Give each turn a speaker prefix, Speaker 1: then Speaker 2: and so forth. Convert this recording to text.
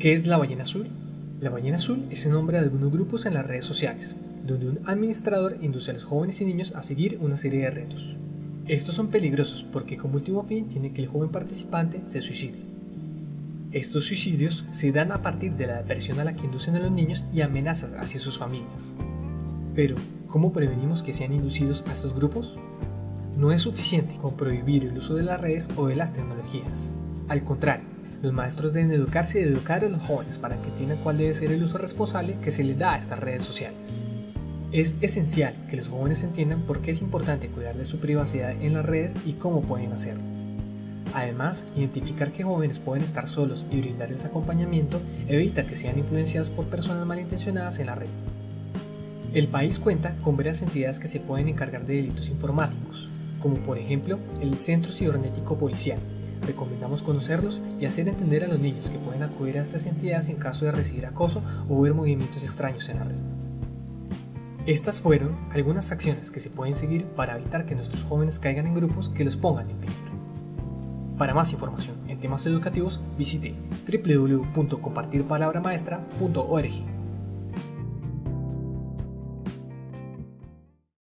Speaker 1: ¿Qué es la ballena azul? La ballena azul es el nombre de algunos grupos en las redes sociales, donde un administrador induce a los jóvenes y niños a seguir una serie de retos. Estos son peligrosos porque como último fin tiene que el joven participante se suicide. Estos suicidios se dan a partir de la depresión a la que inducen a los niños y amenazas hacia sus familias. Pero, ¿cómo prevenimos que sean inducidos a estos grupos? No es suficiente con prohibir el uso de las redes o de las tecnologías. Al contrario, los maestros deben educarse y educar a los jóvenes para que entiendan cuál debe ser el uso responsable que se les da a estas redes sociales. Es esencial que los jóvenes entiendan por qué es importante cuidar de su privacidad en las redes y cómo pueden hacerlo. Además, identificar que jóvenes pueden estar solos y brindarles acompañamiento evita que sean influenciados por personas malintencionadas en la red. El país cuenta con varias entidades que se pueden encargar de delitos informáticos, como por ejemplo el Centro Cibernético Policial. Recomendamos conocerlos y hacer entender a los niños que pueden acudir a estas entidades en caso de recibir acoso o ver movimientos extraños en la red. Estas fueron algunas acciones que se pueden seguir para evitar que nuestros jóvenes caigan en grupos que los pongan en peligro. Para más información en temas educativos visite www.compartirpalabramaestra.org.